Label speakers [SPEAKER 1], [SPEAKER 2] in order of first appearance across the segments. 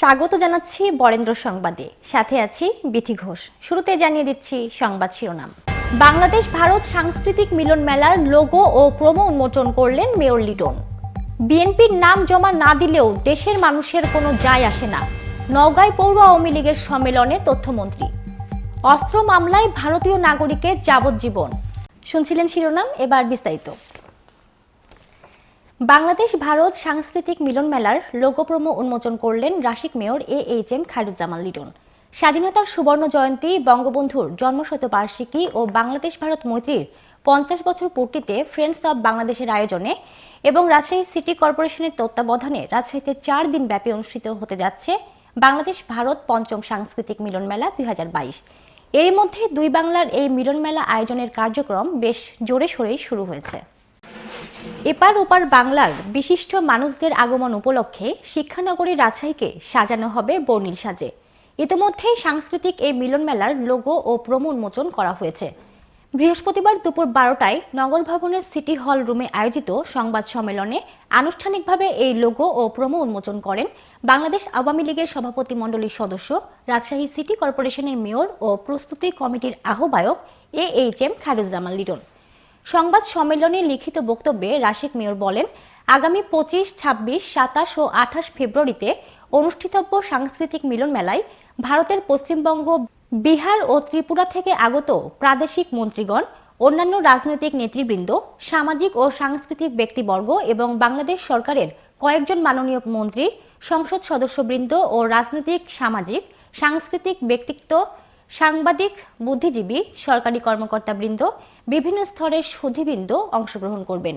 [SPEAKER 1] স্বাগত জানাচ্ছি বরেন্দ্র সংবাদে। সাথে আছি বিথি ঘোষ। শুরুতে জানিয়ে দিচ্ছি সংবাদ শিরোনাম। বাংলাদেশ ভারত সাংস্কৃতিক মিলন মেলার লোগো ও প্রোমো উন্মোচন করলেন মেয়র লিটন। বিএনপির নাম জমা না দিলেও দেশের মানুষের কোনো যায় আসে না। নওগাঁয় পৌর আওয়ামী লীগের সম্মেলনে তথ্যমন্ত্রী। অস্ত্র মামলায় ভারতীয় নাগরিকের যাবজ্জীবন। শুনছিলেন শিরোনাম, এবার বিস্তারিত। বাংলাদেশ, ভারত সাংস্কৃতিক মিলন মেলার লোগো প্রোমো উন্মোচন করলেন Rasik mayor A H M Khairuzzaman Liton. স্বাধীনতার সুবর্ণ জয়ন্তী বঙ্গবন্ধুর জন্মশতবার্ষিকী ও বাংলাদেশ, ভারত মৈত্রীর পঞ্চাশ বছর পূর্তিতে ফ্রেন্ডস অব বাংলাদেশের আয়োজনে এবং রাজশাহী সিটি কর্পোরেশনের তত্ত্বাবধানে রাজশাহীতে চার দিন ব্যাপী অনুষ্ঠিত হতে যাচ্ছে বাংলাদেশ, ভারত পঞ্চম সাংস্কৃতিক মিলন মেলা দুই এরই মধ্যে দুই বাংলার এই মিলন মেলা আয়োজনের কার্যক্রম বেশ জোরে সোরেই শুরু হয়েছে। এপার ওপার বাংলার বিশিষ্ট মানুষদের আগমন উপলক্ষে শিক্ষানগরী রাজশাহীকে সাজানো হবে বর্ণিল সাজে। ইতিমধ্যেই সাংস্কৃতিক এই মিলন মেলার লোগো ও প্রমো উন্মোচন করা হয়েছে। বৃহস্পতিবার দুপুর বারোটায় নগর ভবনের সিটি হল রুমে আয়োজিত সংবাদ সম্মেলনে আনুষ্ঠানিকভাবে এই লোগো ও প্রমো উন্মোচন করেন বাংলাদেশ আওয়ামী লীগের সভাপতি মণ্ডলীর সদস্য, রাজশাহী সিটি কর্পোরেশনের মেয়র ও প্রস্তুতি কমিটির আহ্বায়ক A H M Khairuzzaman Liton. সংবাদ সম্মেলনে লিখিত বক্তব্যে রাশিক মেয়র বলেন, আগামী পঁচিশ, ছাব্বিশ, সাতাশ ও আঠাশ ফেব্রুয়ারিতে অনুষ্ঠিতব্য সাংস্কৃতিক মিলন মেলায় ভারতের পশ্চিমবঙ্গ, বিহার ও ত্রিপুরা থেকে আগত প্রাদেশিক মন্ত্রীগণ, অন্যান্য রাজনৈতিক নেতৃবৃন্দ, সামাজিক ও সাংস্কৃতিক ব্যক্তিবর্গ এবং বাংলাদেশ সরকারের কয়েকজন মাননীয় মন্ত্রী, সংসদ সদস্যবৃন্দ ও রাজনৈতিক, সামাজিক, সাংস্কৃতিক ব্যক্তিত্ব, সাংবাদিক, বুদ্ধিজীবী, সরকারি কর্মকর্তাবৃন্দ বিভিন্ন স্তরের সুধীবৃন্দ অংশগ্রহণ করবেন।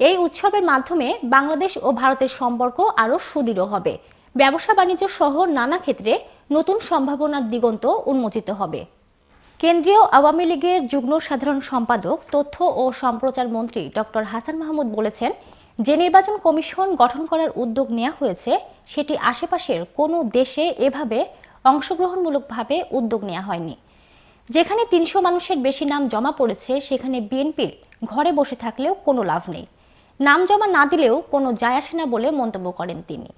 [SPEAKER 1] এই উৎসবের মাধ্যমে বাংলাদেশ ও ভারতের সম্পর্ক আরও সুদৃঢ় হবে। ব্যবসা বাণিজ্য সহ নানা ক্ষেত্রে নতুন সম্ভাবনার দিগন্ত উন্মোচিত হবে। কেন্দ্রীয় আওয়ামী লীগের যুগ্ম সাধারণ সম্পাদক, তথ্য ও সম্প্রচার মন্ত্রী ডক্টর হাসান মাহমুদ বলেছেন, যে নির্বাচন কমিশন গঠন করার উদ্যোগ নেওয়া হয়েছে, সেটি আশেপাশের কোনো দেশে এভাবে অংশগ্রহণমূলকভাবে উদ্যোগ নেওয়া হয়নি। যেখানে তিনশো মানুষের বেশি নাম জমা পড়েছে, সেখানে বিএনপির ঘরে বসে থাকলেও কোনো লাভ নেই। নাম জমা না দিলেও কোনো যায় আসে না বলে মন্তব্য করেন তিনি।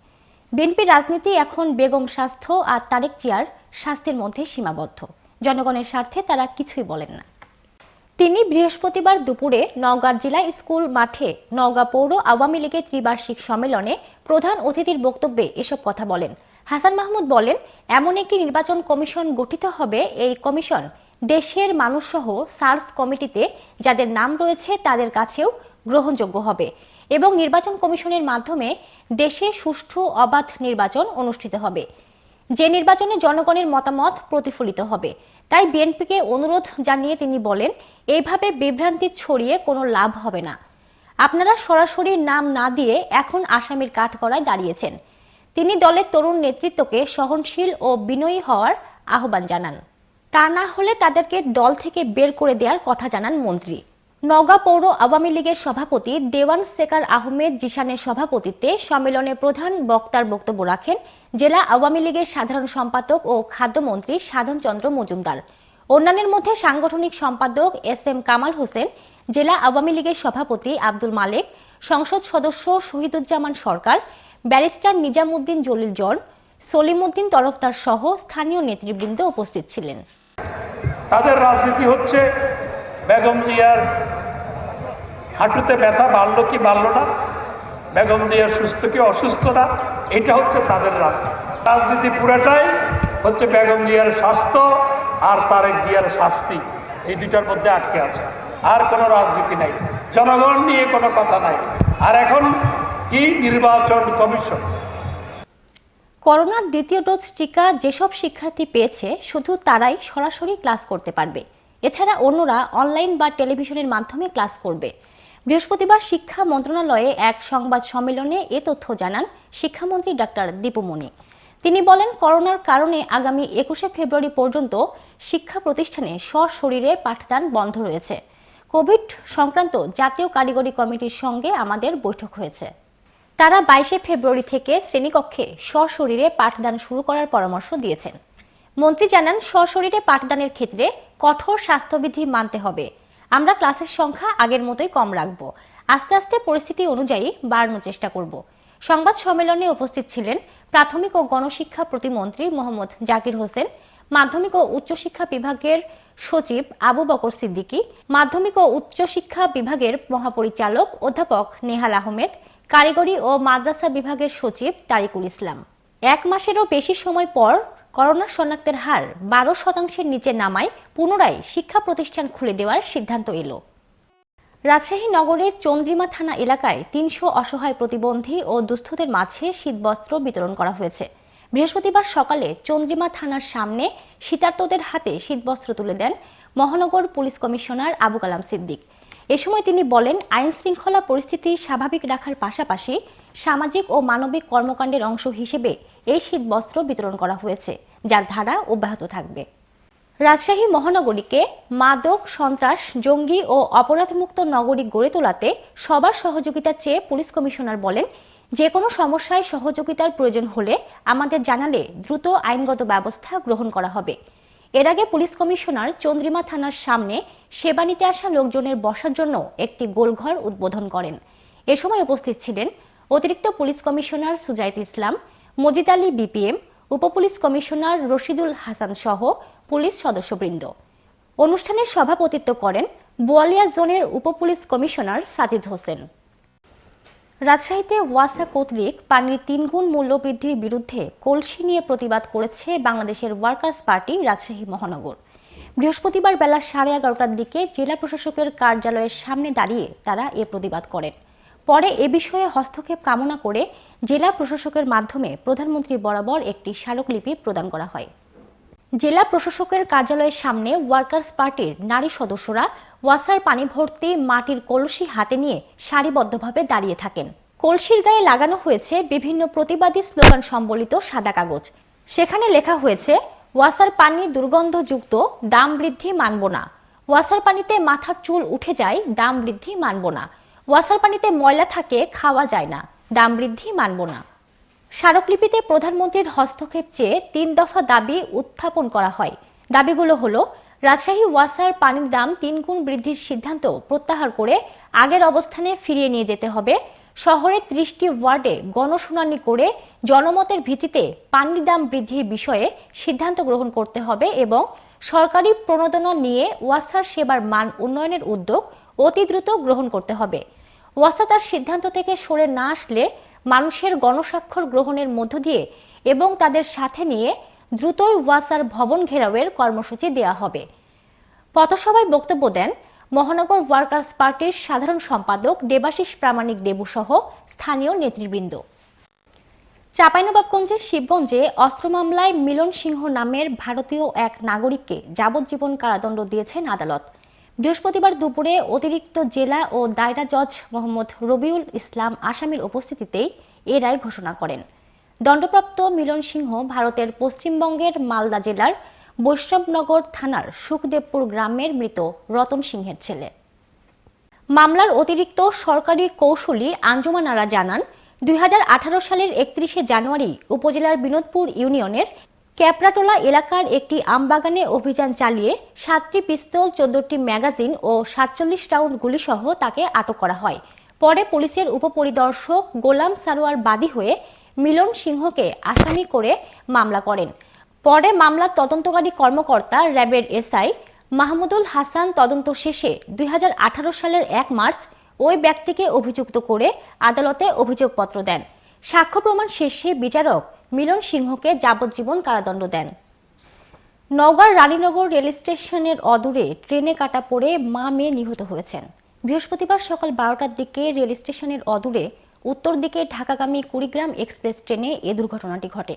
[SPEAKER 1] বিএনপির রাজনীতি এখন বেগম স্বাস্থ্য আর তারেক চিয়ার স্বাস্থ্যের মধ্যে সীমাবদ্ধ। জনগণের স্বার্থে তারা কিছুই বলেন না। তিনি বৃহস্পতিবার দুপুরে নওগাঁ জেলা স্কুল মাঠে নওগাঁ পৌর আওয়ামী লীগের ত্রিবার্ষিক সম্মেলনে প্রধান অতিথির বক্তব্যে এসব কথা বলেন। হাসান মাহমুদ বলেন, এমন একটি নির্বাচন কমিশন গঠিত হবে, এই কমিশন দেশের মানুষসহ সার্চ কমিটিতে যাদের নাম রয়েছে তাদের কাছেও গ্রহণযোগ্য হবে এবং নির্বাচন কমিশনের মাধ্যমে দেশে সুষ্ঠু অবাধ নির্বাচন অনুষ্ঠিত হবে। যে নির্বাচনে জনগণের মতামত প্রতিফলিত হবে, তাই বিএনপিকে অনুরোধ জানিয়ে তিনি বলেন এইভাবে বিভ্রান্তি ছড়িয়ে কোনো লাভ হবে না। আপনারা সরাসরি নাম না দিয়ে এখন আসামির কাঠগড়ায় দাঁড়িয়েছেন। তিনি দলের তরুণ নেতৃত্বকে সহনশীল ও বিনয়ী হওয়ার আহ্বান জানান। তা না হলে তাদেরকে দল থেকে বের করে দেওয়ার কথা জানান মন্ত্রী। নওগাঁ পৌর আওয়ামী লীগের সভাপতি দেওয়ান সেকার আহমেদ জিশানের সভাপতিত্বে সম্মেলনে প্রধান বক্তার বক্তব্য রাখেন জেলা আওয়ামী লীগের সাধারণ সম্পাদক ও খাদ্যমন্ত্রী সাধন চন্দ্র মজুমদার। অন্যান্যের মধ্যে সাংগঠনিক সম্পাদক এস এম কামাল হোসেন, জেলা আওয়ামী লীগের সভাপতি আব্দুল মালেক, সংসদ সদস্য শহীদুজ্জামান সরকার ব্যারিস্টার নিজামুদ্দিন জলিল জন, সলিমুদ্দিন তরফদার সহ স্থানীয় নেতৃবৃন্দ উপস্থিত ছিলেন।
[SPEAKER 2] তাদের রাজনীতি হচ্ছে, বেগম জিয়ার হাঁটুতে ব্যথা বাড়লো কি বাড়লো না? বেগম জিয়ার সুস্থ কি অসুস্থ না? এটা হচ্ছে তাদের রাজনীতি। রাজনীতি পুরাটাই হচ্ছে বেগম জিয়ার স্বাস্থ্য আর তারেক জিয়ার শাস্তি। এই দুটার মধ্যে আটকে আছে। আর কোনো রাজনীতি নাই। জনগণ নিয়ে কোনো কথা নাই। আর এখন কি নির্বাচন কমিশন?
[SPEAKER 1] করোনার দ্বিতীয় ডোজ টিকা যেসব শিক্ষার্থী পেয়েছে, শুধু তারাই সরাসরি ক্লাস করতে পারবে। এছাড়া অন্যরা অনলাইন বা টেলিভিশনের মাধ্যমে ক্লাস করবে। বৃহস্পতিবার শিক্ষা মন্ত্রণালয়ে এক সংবাদ সম্মেলনে এ তথ্য জানান শিক্ষামন্ত্রী ডাক্তার দীপুমণি তিনি বলেন, করোনার কারণে আগামী একুশে ফেব্রুয়ারি পর্যন্ত শিক্ষা প্রতিষ্ঠানে সশরীরে পাঠদান বন্ধ রয়েছে। কোভিড সংক্রান্ত জাতীয় কারিগরি কমিটির সঙ্গে আমাদের বৈঠক হয়েছে। তারা বাইশে ফেব্রুয়ারি থেকে শ্রেণীকক্ষে সশরীরে পাঠদান শুরু করার পরামর্শ দিয়েছেন। মন্ত্রী জানান, সশরীরে পাঠদানের ক্ষেত্রে কঠোর স্বাস্থ্যবিধি মানতে হবে। আমরা ক্লাসের সংখ্যা আগের মতোই কম রাখব। আস্তে আস্তে পরিস্থিতি অনুযায়ী বাড়ানোর চেষ্টা করব। সংবাদ সম্মেলনে উপস্থিত ছিলেন প্রাথমিক ও গণশিক্ষা প্রতিমন্ত্রী মোহাম্মদ জাকির হোসেন, মাধ্যমিক ও উচ্চশিক্ষা বিভাগের সচিব আবু বকর সিদ্দিকী, মাধ্যমিক ও উচ্চশিক্ষা বিভাগের মহাপরিচালক অধ্যাপক নেহাল আহমেদ কারিগরি ও মাদ্রাসা বিভাগের সচিব তারিকুল ইসলাম। এক মাসেরও বেশি সময় পর করোনা শনাক্তের হার বারো শতাংশের নিচে নামায় পুনরায় শিক্ষা প্রতিষ্ঠান খুলে দেওয়ার সিদ্ধান্ত এলো। রাজশাহী নগরের চন্দ্রিমা থানা এলাকায় তিনশো অসহায় প্রতিবন্ধী ও দুস্থদের মাঝে শীতবস্ত্র বিতরণ করা হয়েছে। বৃহস্পতিবার সকালে চন্দ্রিমা থানার সামনে শীতার্তদের হাতে শীতবস্ত্র তুলে দেন মহানগর পুলিশ কমিশনার আবু কালাম সিদ্দিক। এ সময় তিনি বলেন, আইন শৃঙ্খলা পরিস্থিতি স্বাভাবিক রাখার পাশাপাশি সামাজিক ও মানবিক কর্মকাণ্ডের অংশ হিসেবে এই শীতবস্ত্র বিতরণ করা হয়েছে, যার ধারা অব্যাহত থাকবে। রাজশাহী মহানগরীকে মাদক, সন্ত্রাস, জঙ্গি ও অপরাধমুক্ত নগরী গড়ে তোলাতে সবার সহযোগিতা চেয়ে পুলিশ কমিশনার বলেন যে কোনো সমস্যায় সহযোগিতার প্রয়োজন হলে আমাদের জানালে দ্রুত আইনগত ব্যবস্থা গ্রহণ করা হবে। এর আগে পুলিশ কমিশনার চন্দ্রিমা থানার সামনে সেবা নিতে আসা লোকজনের বসার জন্য একটি গোলঘর উদ্বোধন করেন। এ সময় উপস্থিত ছিলেন অতিরিক্ত police commissioner Sujait Islam, Majid Ali BPM, উপপুলিশ commissioner Rashidul Hasan সহ পুলিশ সদস্যবৃন্দ। অনুষ্ঠানের সভাপতিত্ব করেন বোয়ালিয়া জোনের উপপুলিশ কমিশনার সাজিদ হোসেন। রাজশাহীতে ওয়াসা কর্তৃক পানির তিনগুণ মূল্য বৃদ্ধির বিরুদ্ধে কলসি নিয়ে প্রতিবাদ করেছে বাংলাদেশের ওয়ার্কার্স পার্টি রাজশাহী মহানগর। বৃহস্পতিবার বেলা সাড়ে এগারোটার দিকে জেলা প্রশাসকের কার্যালয়ের সামনে দাঁড়িয়ে তারা এ প্রতিবাদ করেন। পরে এ বিষয়ে হস্তক্ষেপ কামনা করে জেলা প্রশাসকের মাধ্যমে প্রধানমন্ত্রী বরাবর একটি স্মারকলিপি প্রদান করা হয়। জেলা প্রশাসকের কার্যালয়ের সামনে ওয়ার্কার্স পার্টির নারী সদস্যরা ওয়াসার পানি ভর্তি মাটির কলসি হাতে নিয়ে সারিবদ্ধভাবে দাঁড়িয়ে থাকেন। কলসির গায়ে লাগানো হয়েছে বিভিন্ন প্রতিবাদী স্লোগান সম্বলিত সাদা কাগজ। সেখানে লেখা হয়েছে, ওয়াসার পানি দুর্গন্ধযুক্ত, দাম বৃদ্ধি মানব না। ওয়াসার পানিতে মাথার চুল উঠে যায়, দাম বৃদ্ধি মানব না। ওয়াসার পানিতে ময়লা থাকে, খাওয়া যায় না, দাম বৃদ্ধি মানব না। স্মারকলিপিতে প্রধানমন্ত্রীর হস্তক্ষেপ চেয়ে তিন দফা দাবি উত্থাপন করা হয়। দাবিগুলো হলো, রাজশাহী ওয়াসার পানির দাম তিন গুণ বৃদ্ধির সিদ্ধান্ত প্রত্যাহার করে আগের অবস্থানে ফিরিয়ে নিয়ে যেতে হবে। শহরের ত্রিশটি ওয়ার্ডে গণশুনানি করে জনমতের ভিত্তিতে পানির দাম বৃদ্ধির বিষয়ে সিদ্ধান্ত গ্রহণ করতে হবে এবং সরকারি প্রণোদনা নিয়ে ওয়াসার সেবার মান উন্নয়নের উদ্যোগ অতি দ্রুত গ্রহণ করতে হবে। ওয়াসা তার সিদ্ধান্ত থেকে সরে না আসলে মানুষের গণস্বাক্ষর গ্রহণের মধ্য দিয়ে এবং তাদের সাথে নিয়ে দ্রুতই ওয়াসার ভবন ঘেরাওয়ের কর্মসূচি দেওয়া হবে। পথসভায় বক্তব্য দেন মহানগর ওয়ার্কার্স পার্টির সাধারণ সম্পাদক দেবাশিস প্রামাণিক দেবু সহ স্থানীয় নেতৃবৃন্দ। চাঁপাইনবাবগঞ্জের শিবগঞ্জে অস্ত্র মামলায় মিলন সিংহ নামের ভারতীয় এক নাগরিককে যাবজ্জীবন কারাদণ্ড দিয়েছেন আদালত। বৃহস্পতিবার দুপুরে অতিরিক্ত জেলা ও দায়রা জজ মোহাম্মদ রবিউল ইসলাম আসামির উপস্থিতিতেই এ রায় ঘোষণা করেন। দণ্ডপ্রাপ্ত মিলন সিংহ ভারতের পশ্চিমবঙ্গের মালদা জেলার বৈষ্ণবনগর থানার সুখদেবপুর গ্রামের মৃত রতন সিংহের ছেলে। মামলার অতিরিক্ত সরকারি কৌশলী আঞ্জুমান আরা জানান, দুই হাজার আঠারো সালের একত্রিশে জানুয়ারি উপজেলার বিনোদপুর ইউনিয়নের ক্যাপরাটোলা এলাকার একটি আমবাগানে অভিযান চালিয়ে সাতটি পিস্তল, চোদ্দটি ম্যাগাজিন ও সাতচল্লিশ রাউন্ড গুলিসহ তাকে আটক করা হয়। পরে পুলিশের উপপরিদর্শক গোলাম সারোয়ার বাদী হয়ে মিলন সিংহকে আসামি করে মামলা করেন। পরে মামলার তদন্তকারী কর্মকর্তা র্যাবের এসআই মাহমুদুল হাসান তদন্ত শেষে দুই হাজার আঠারো সালের এক মার্চ ওই ব্যক্তিকে অভিযুক্ত করে আদালতে অভিযোগপত্র দেন। সাক্ষ্য প্রমাণ শেষে বিচারক মিলন সিংহকে যাবজ্জীবন কারাদণ্ড দেন। নওগাঁর রানীনগর রেল স্টেশনের অদূরে ট্রেনে কাটা পড়ে মা মেয়ে নিহত হয়েছেন। বৃহস্পতিবার সকাল বারোটার দিকে রেল স্টেশনের অদূরে উত্তর দিকে ঢাকাগামী কুড়িগ্রাম এক্সপ্রেস ট্রেনে এ দুর্ঘটনাটি ঘটে।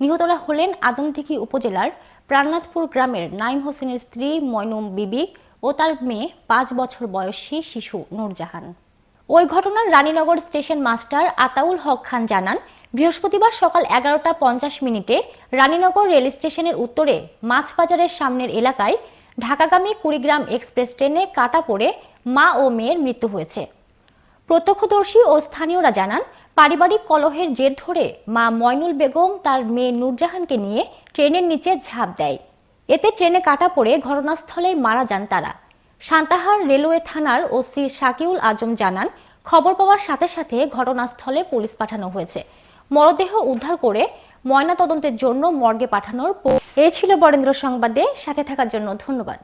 [SPEAKER 1] নিহতরা হলেন আদমদিঘি উপজেলার প্রাণনাথপুর গ্রামের নাইম হোসেনের স্ত্রী ময়নুম বিবি ও তার মেয়ে পাঁচ বছর বয়সী শিশু নূরজাহান। ওই ঘটনার রানীনগর স্টেশন মাস্টার আতাউল হক খান জানান বৃহস্পতিবার সকাল এগারোটা পঞ্চাশ মিনিটে রানীনগর রেল স্টেশনের উত্তরে মাছবাজারের সামনের এলাকায় ঢাকাগামী কুড়িগ্রাম এক্সপ্রেস ট্রেনে কাটা পড়ে মা ও মেয়ের মৃত্যু হয়েছে। প্রত্যক্ষদর্শী ও স্থানীয়রা জানান, পারিবারিক কলহের জের ধরে মা ময়নুল বেগম তার মেয়ে নূরজাহানকে নিয়ে ট্রেনের নিচে ঝাঁপ দেয়। এতে ট্রেনে কাটা পড়ে ঘটনাস্থলে মারা যান তারা। সান্তাহার রেলওয়ে থানার ওসি শাকিউল আজম জানান, খবর পাওয়ার সাথে সাথে ঘটনাস্থলে পুলিশ পাঠানো হয়েছে। মরদেহ উদ্ধার করে ময়নাতদন্তের জন্য মর্গে পাঠানোর এ ছিল বরেন্দ্র সংবাদে। সাথে থাকার জন্য ধন্যবাদ।